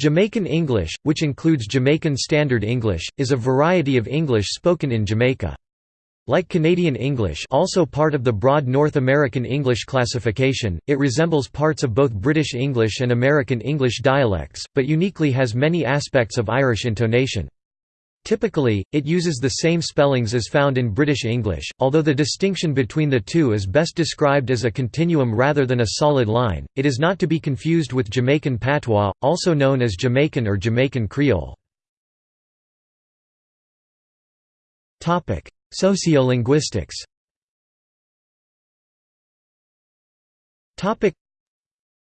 Jamaican English, which includes Jamaican Standard English, is a variety of English spoken in Jamaica. Like Canadian English also part of the broad North American English classification, it resembles parts of both British English and American English dialects, but uniquely has many aspects of Irish intonation. Typically, it uses the same spellings as found in British English, although the distinction between the two is best described as a continuum rather than a solid line. It is not to be confused with Jamaican patois, also known as Jamaican or Jamaican Creole. Topic: Sociolinguistics. Topic: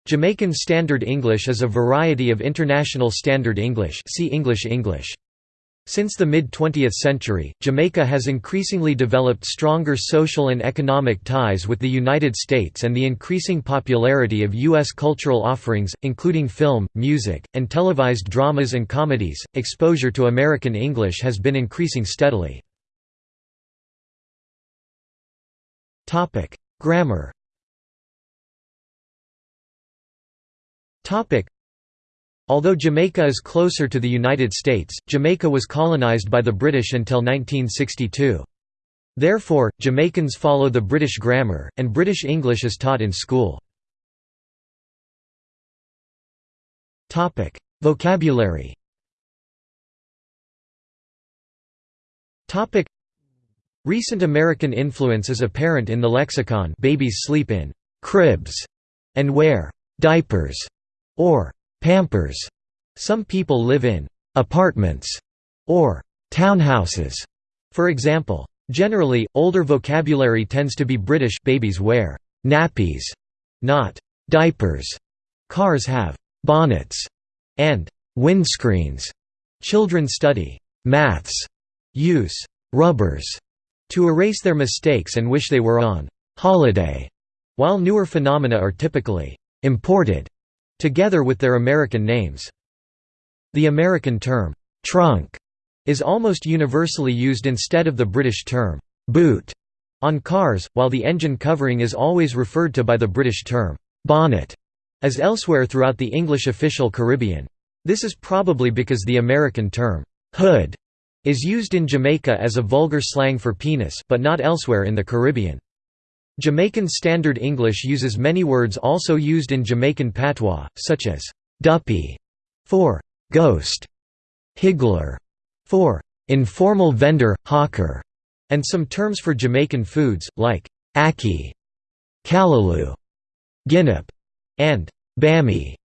Jamaican Standard English is a variety of International Standard English, see English English. Since the mid-20th century, Jamaica has increasingly developed stronger social and economic ties with the United States and the increasing popularity of U.S. cultural offerings, including film, music, and televised dramas and comedies, exposure to American English has been increasing steadily. Grammar Although Jamaica is closer to the United States, Jamaica was colonized by the British until 1962. Therefore, Jamaicans follow the British grammar, and British English is taught in school. Vocabulary Recent American influence is apparent in the lexicon babies sleep in «cribs» and wear «diapers» or Pampers. Some people live in apartments or townhouses, for example. Generally, older vocabulary tends to be British babies wear nappies, not diapers. Cars have bonnets and windscreens. Children study maths, use rubbers to erase their mistakes and wish they were on holiday, while newer phenomena are typically imported together with their American names. The American term, trunk, is almost universally used instead of the British term, boot, on cars, while the engine covering is always referred to by the British term, bonnet, as elsewhere throughout the English official Caribbean. This is probably because the American term, hood, is used in Jamaica as a vulgar slang for penis but not elsewhere in the Caribbean. Jamaican Standard English uses many words also used in Jamaican patois, such as «duppy» for «ghost», «higgler» for «informal vendor, hawker», and some terms for Jamaican foods, like «ackee», «callaloo», «ginnip», and «bammy».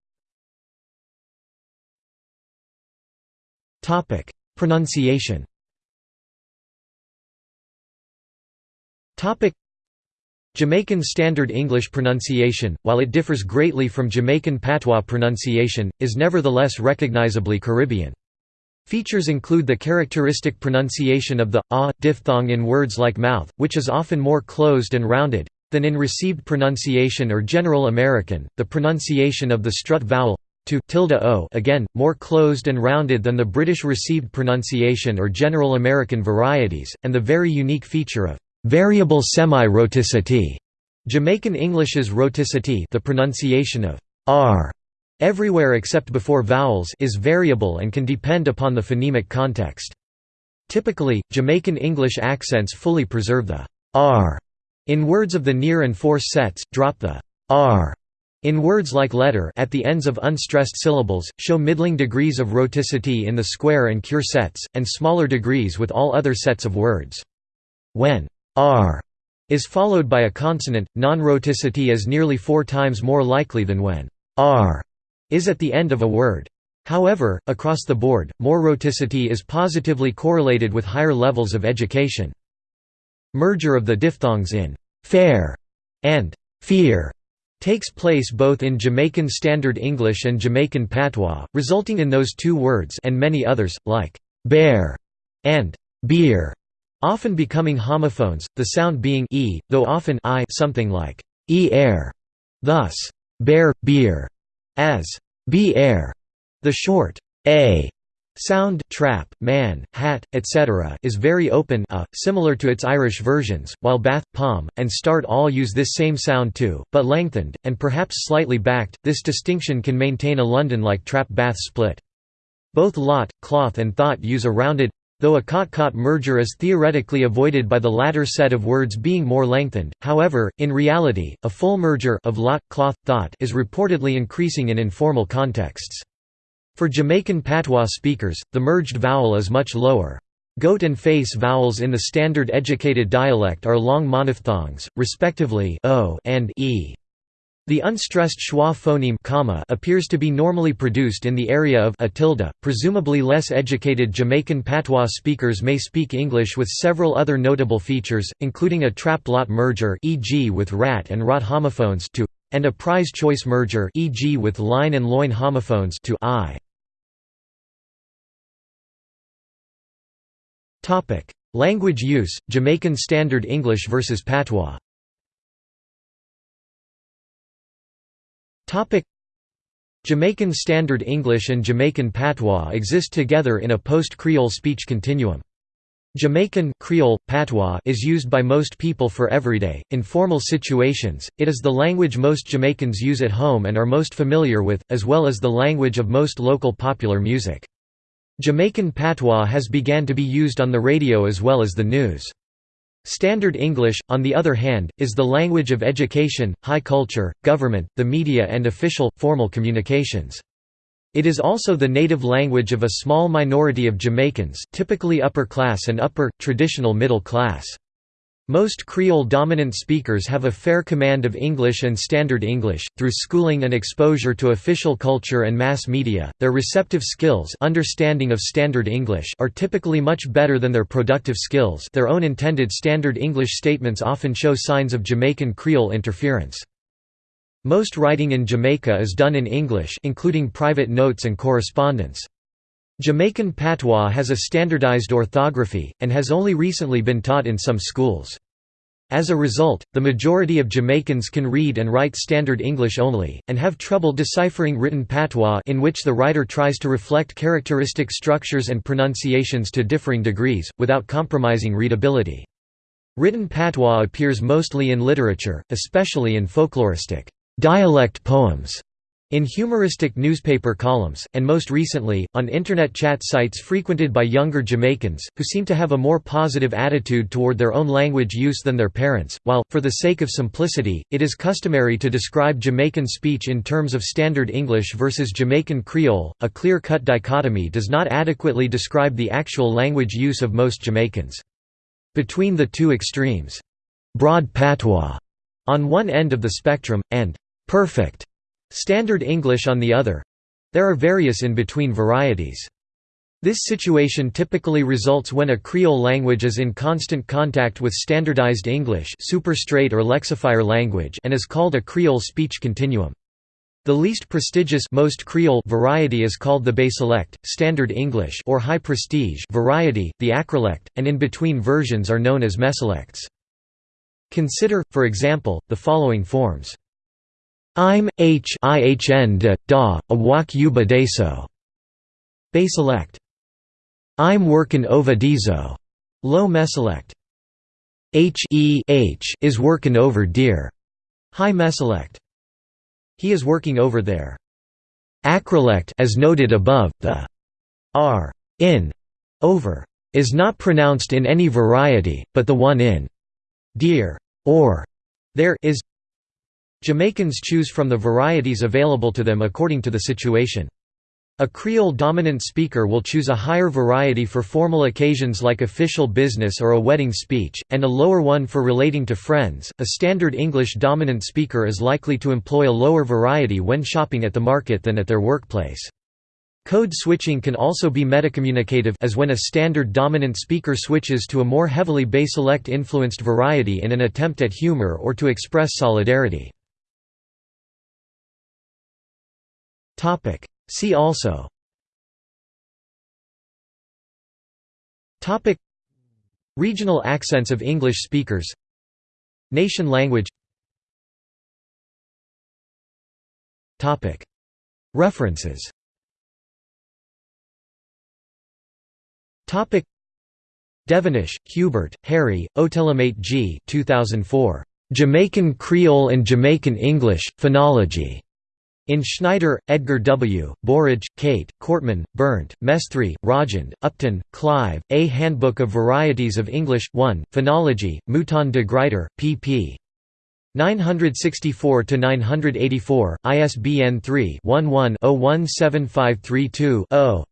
Pronunciation Jamaican Standard English pronunciation, while it differs greatly from Jamaican patois pronunciation, is nevertheless recognizably Caribbean. Features include the characteristic pronunciation of the ah diphthong in words like mouth, which is often more closed and rounded than in received pronunciation or General American, the pronunciation of the strut vowel to tilde o again, more closed and rounded than the British received pronunciation or General American varieties, and the very unique feature of Variable semi-rhoticity. Jamaican English's rhoticity the pronunciation of r everywhere except before vowels is variable and can depend upon the phonemic context. Typically, Jamaican English accents fully preserve the r in words of the near and force sets, drop the r in words like letter at the ends of unstressed syllables, show middling degrees of rhoticity in the square and cure sets, and smaller degrees with all other sets of words. When r is followed by a consonant, non-rhoticity is nearly four times more likely than when r is at the end of a word. However, across the board, more rhoticity is positively correlated with higher levels of education. Merger of the diphthongs in fair and fear takes place both in Jamaican Standard English and Jamaican Patois, resulting in those two words and many others, like bear and beer often becoming homophones, the sound being e, though often i something like e air. Thus, bear, beer, as be air. The short a Sound trap, man, hat, etc. is very open a, similar to its Irish versions, while bath, palm, and start all use this same sound too, but lengthened, and perhaps slightly backed. This distinction can maintain a London-like trap bath split. Both lot, cloth and thought use a rounded though a cot-caught merger is theoretically avoided by the latter set of words being more lengthened, however, in reality, a full merger of lot, cloth, thought is reportedly increasing in informal contexts. For Jamaican patois speakers, the merged vowel is much lower. Goat and face vowels in the standard educated dialect are long monophthongs, respectively o and e. The unstressed schwa phoneme comma appears to be normally produced in the area of a tilde. Presumably less educated Jamaican patois speakers may speak English with several other notable features, including a trap-lot merger e.g. with rat and rot homophones to and a prize choice merger e.g. with line and loin homophones to i. Topic: Language use: Jamaican Standard English versus Patois. Jamaican Standard English and Jamaican Patois exist together in a post-Creole speech continuum. Jamaican Creole, patois is used by most people for everyday, informal situations, it is the language most Jamaicans use at home and are most familiar with, as well as the language of most local popular music. Jamaican patois has began to be used on the radio as well as the news. Standard English, on the other hand, is the language of education, high culture, government, the media and official, formal communications. It is also the native language of a small minority of Jamaicans typically upper class and upper, traditional middle class. Most Creole-dominant speakers have a fair command of English and Standard English, through schooling and exposure to official culture and mass media, their receptive skills understanding of Standard English are typically much better than their productive skills their own intended Standard English statements often show signs of Jamaican Creole interference. Most writing in Jamaica is done in English including private notes and correspondence. Jamaican patois has a standardized orthography, and has only recently been taught in some schools. As a result, the majority of Jamaicans can read and write Standard English only, and have trouble deciphering written patois in which the writer tries to reflect characteristic structures and pronunciations to differing degrees, without compromising readability. Written patois appears mostly in literature, especially in folkloristic dialect poems in humoristic newspaper columns, and most recently, on Internet chat sites frequented by younger Jamaicans, who seem to have a more positive attitude toward their own language use than their parents, while, for the sake of simplicity, it is customary to describe Jamaican speech in terms of Standard English versus Jamaican Creole, a clear-cut dichotomy does not adequately describe the actual language use of most Jamaicans. Between the two extremes, broad patois on one end of the spectrum, and perfect Standard English on the other. There are various in-between varieties. This situation typically results when a Creole language is in constant contact with standardized English superstrate or lexifier language and is called a Creole speech continuum. The least prestigious most Creole variety is called the basilect, Standard English or high prestige variety, the acrolect, and in-between versions are known as mesolects. Consider, for example, the following forms. I'm h ihn de, da, a wak yuba deso. Basilect. I'm workin over dizo. Low mesolect. H e h is workin over dear. High mesolect. He is working over there. Acrolect as noted above, the r in over is not pronounced in any variety, but the one in dear or there is Jamaicans choose from the varieties available to them according to the situation. A Creole-dominant speaker will choose a higher variety for formal occasions like official business or a wedding speech, and a lower one for relating to friends. A standard English-dominant speaker is likely to employ a lower variety when shopping at the market than at their workplace. Code switching can also be metacommunicative as when a standard dominant speaker switches to a more heavily basilect influenced variety in an attempt at humor or to express solidarity. Topic. See also. Topic. Regional accents of English speakers. Nation language. Topic. References. Devonish, Hubert, Harry, Otelemate G 2004. Jamaican Creole and Jamaican English, Phonology. In Schneider, Edgar W., Burridge, Kate, Kortmann, Bernd, Mesthrie, Rajend, Upton, Clive, A Handbook of Varieties of English, 1, Phonology, Mouton de Gruyter, pp. 964–984, ISBN 3-11-017532-0.